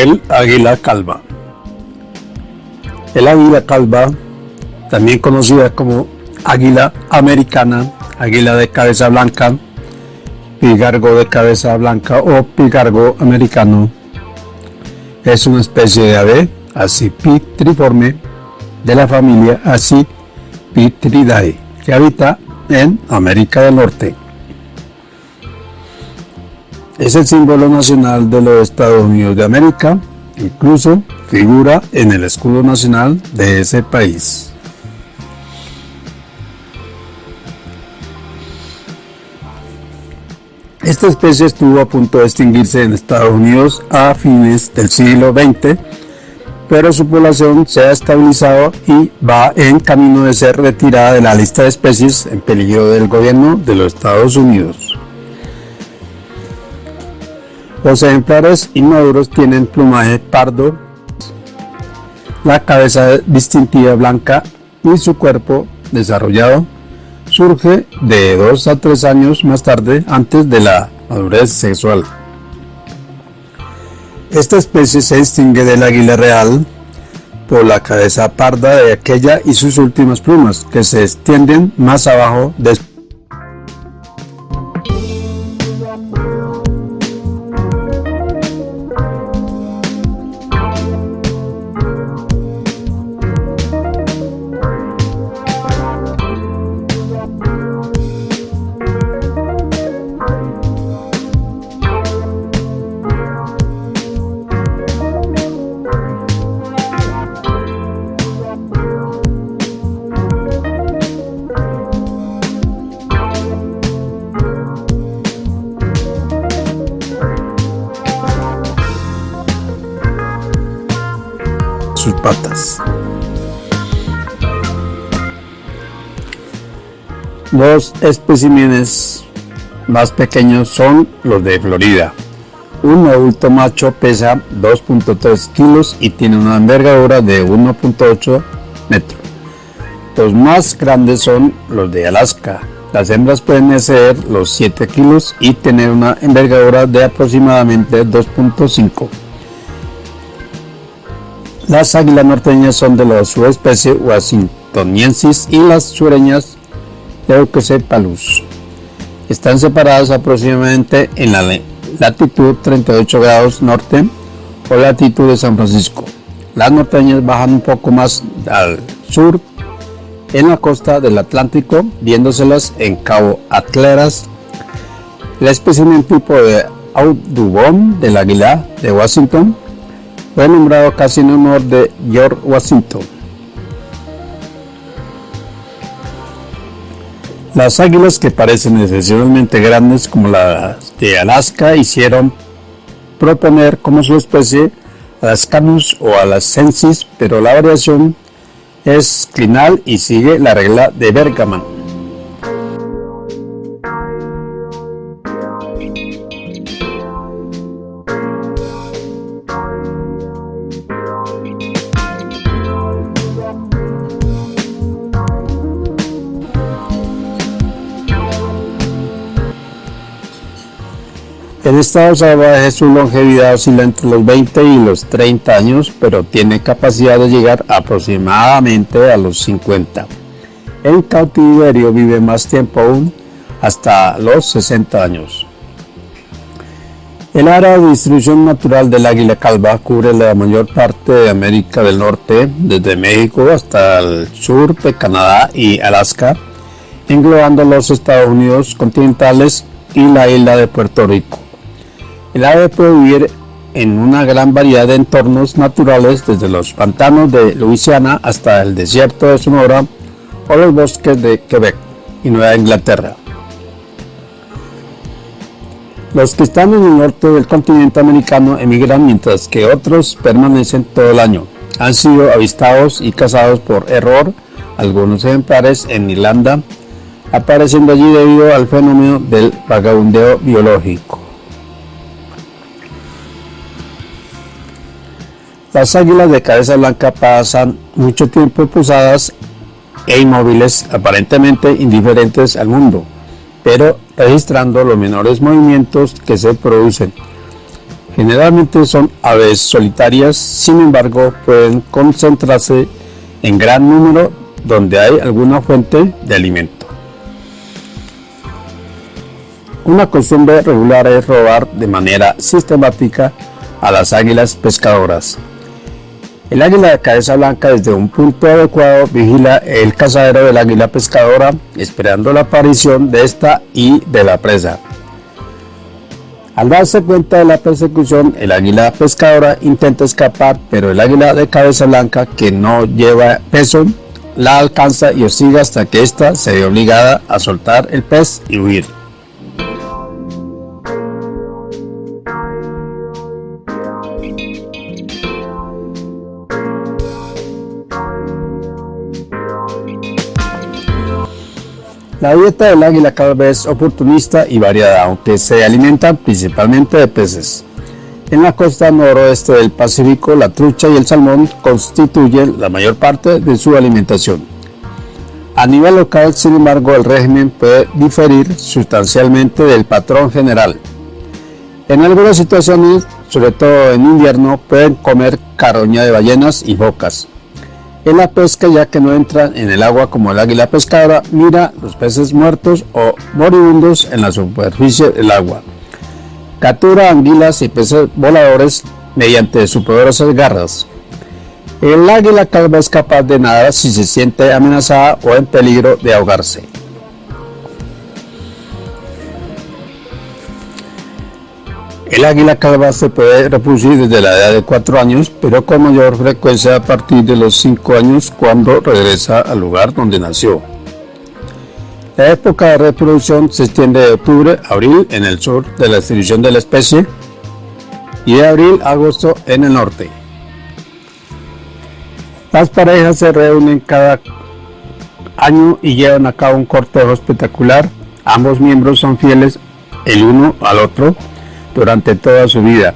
El águila calva. El águila calva, también conocida como águila americana, águila de cabeza blanca, pigargo de cabeza blanca o pigargo americano, es una especie de ave acipitriforme de la familia Accipitridae que habita en América del Norte. Es el símbolo nacional de los Estados Unidos de América, incluso figura en el escudo nacional de ese país. Esta especie estuvo a punto de extinguirse en Estados Unidos a fines del siglo XX, pero su población se ha estabilizado y va en camino de ser retirada de la lista de especies en peligro del gobierno de los Estados Unidos. Los ejemplares inmaduros tienen plumaje pardo, la cabeza distintiva blanca y su cuerpo desarrollado surge de 2 a 3 años más tarde antes de la madurez sexual. Esta especie se distingue del águila real por la cabeza parda de aquella y sus últimas plumas que se extienden más abajo de Los especímenes más pequeños son los de Florida. Un adulto macho pesa 2.3 kilos y tiene una envergadura de 1.8 metros. Los más grandes son los de Alaska. Las hembras pueden exceder los 7 kilos y tener una envergadura de aproximadamente 2.5 las águilas norteñas son de la subespecie washingtoniensis y las sureñas Leucocephalus. Están separadas aproximadamente en la latitud 38 grados norte o latitud de San Francisco. Las norteñas bajan un poco más al sur en la costa del Atlántico, viéndoselas en Cabo Atleras. La especie tipo de Audubon del águila de Washington fue nombrado casi en honor de George Washington. Las águilas que parecen excepcionalmente grandes como las de Alaska hicieron proponer como su especie a las Canus o a las Sensis, pero la variación es clinal y sigue la regla de Bergaman. En estado salvaje su longevidad oscila entre los 20 y los 30 años, pero tiene capacidad de llegar aproximadamente a los 50. En cautiverio vive más tiempo aún, hasta los 60 años. El área de distribución natural del águila calva cubre la mayor parte de América del Norte, desde México hasta el sur de Canadá y Alaska, englobando los Estados Unidos continentales y la isla de Puerto Rico. El ave puede vivir en una gran variedad de entornos naturales, desde los pantanos de Luisiana hasta el desierto de Sonora o los bosques de Quebec y Nueva Inglaterra. Los que están en el norte del continente americano emigran mientras que otros permanecen todo el año. Han sido avistados y cazados por error algunos ejemplares en Irlanda, apareciendo allí debido al fenómeno del vagabundeo biológico. Las águilas de cabeza blanca pasan mucho tiempo posadas e inmóviles, aparentemente indiferentes al mundo, pero registrando los menores movimientos que se producen. Generalmente son aves solitarias, sin embargo pueden concentrarse en gran número donde hay alguna fuente de alimento. Una costumbre regular es robar de manera sistemática a las águilas pescadoras. El águila de cabeza blanca desde un punto adecuado vigila el cazadero del águila pescadora esperando la aparición de esta y de la presa. Al darse cuenta de la persecución, el águila pescadora intenta escapar, pero el águila de cabeza blanca, que no lleva peso, la alcanza y hostiga hasta que ésta se ve obligada a soltar el pez y huir. La dieta del águila cada vez es oportunista y variada, aunque se alimentan principalmente de peces. En la costa noroeste del Pacífico, la trucha y el salmón constituyen la mayor parte de su alimentación. A nivel local, sin embargo, el régimen puede diferir sustancialmente del patrón general. En algunas situaciones, sobre todo en invierno, pueden comer caroña de ballenas y focas. En la pesca, ya que no entran en el agua como el águila pescadora, mira los peces muertos o moribundos en la superficie del agua. Captura anguilas y peces voladores mediante sus poderosas garras. El águila calva es capaz de nadar si se siente amenazada o en peligro de ahogarse. El águila calva se puede reproducir desde la edad de 4 años, pero con mayor frecuencia a partir de los 5 años cuando regresa al lugar donde nació. La época de reproducción se extiende de octubre a abril en el sur de la distribución de la especie y de abril a agosto en el norte. Las parejas se reúnen cada año y llevan a cabo un cortejo espectacular. Ambos miembros son fieles el uno al otro durante toda su vida.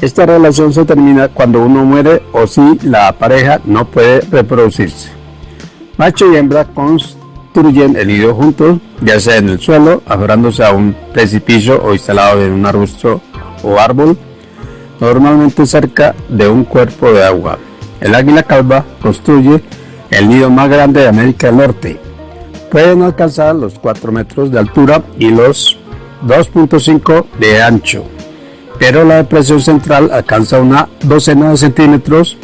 Esta relación se termina cuando uno muere o si la pareja no puede reproducirse. Macho y hembra construyen el nido juntos, ya sea en el suelo, aferrándose a un precipicio o instalado en un arbusto o árbol, normalmente cerca de un cuerpo de agua. El águila calva construye el nido más grande de América del Norte. Pueden alcanzar los 4 metros de altura y los 2.5 de ancho pero la depresión central alcanza una docena de centímetros.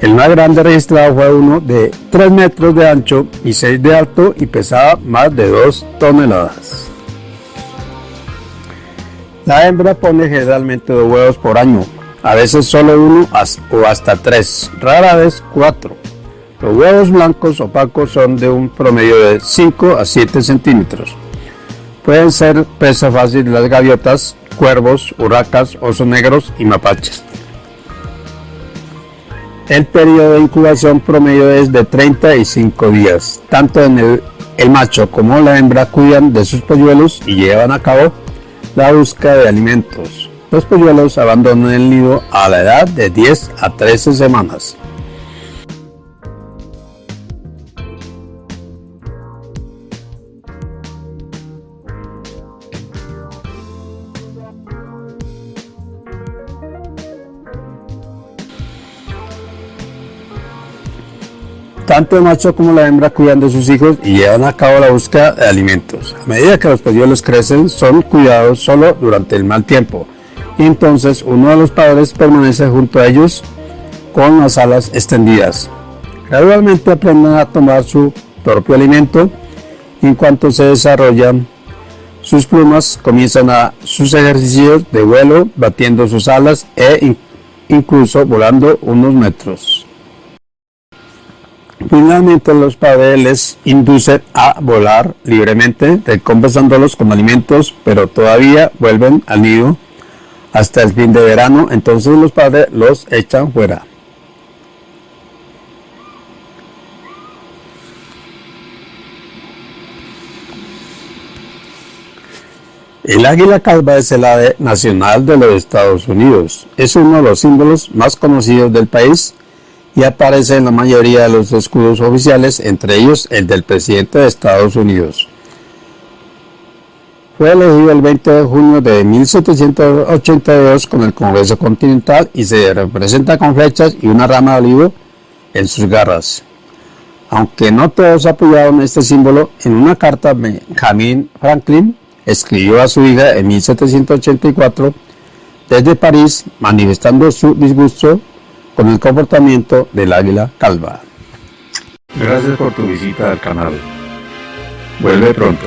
El más grande registrado fue uno de 3 metros de ancho y 6 de alto y pesaba más de 2 toneladas. La hembra pone generalmente dos huevos por año, a veces solo uno o hasta tres, rara vez cuatro. Los huevos blancos opacos son de un promedio de 5 a 7 centímetros. Pueden ser presa fácil de las gaviotas cuervos, huracas, osos negros y mapaches. El periodo de incubación promedio es de 35 días. Tanto el, el macho como la hembra cuidan de sus polluelos y llevan a cabo la búsqueda de alimentos. Los polluelos abandonan el nido a la edad de 10 a 13 semanas. Tanto el macho como la hembra cuidan de sus hijos y llevan a cabo la búsqueda de alimentos. A medida que los polluelos crecen, son cuidados solo durante el mal tiempo. Y entonces uno de los padres permanece junto a ellos con las alas extendidas. Gradualmente aprenden a tomar su propio alimento en cuanto se desarrollan sus plumas comienzan a sus ejercicios de vuelo batiendo sus alas e incluso volando unos metros. Finalmente los padres les inducen a volar libremente, recompensándolos con alimentos, pero todavía vuelven al nido hasta el fin de verano, entonces los padres los echan fuera. El águila calva es el ave nacional de los Estados Unidos. Es uno de los símbolos más conocidos del país y aparece en la mayoría de los escudos oficiales, entre ellos el del presidente de Estados Unidos. Fue elegido el 20 de junio de 1782 con el Congreso Continental y se representa con flechas y una rama de olivo en sus garras. Aunque no todos apoyaron este símbolo, en una carta Benjamin Franklin escribió a su hija en 1784 desde París manifestando su disgusto con el comportamiento del águila calva. Gracias por tu visita al canal. Vuelve pronto.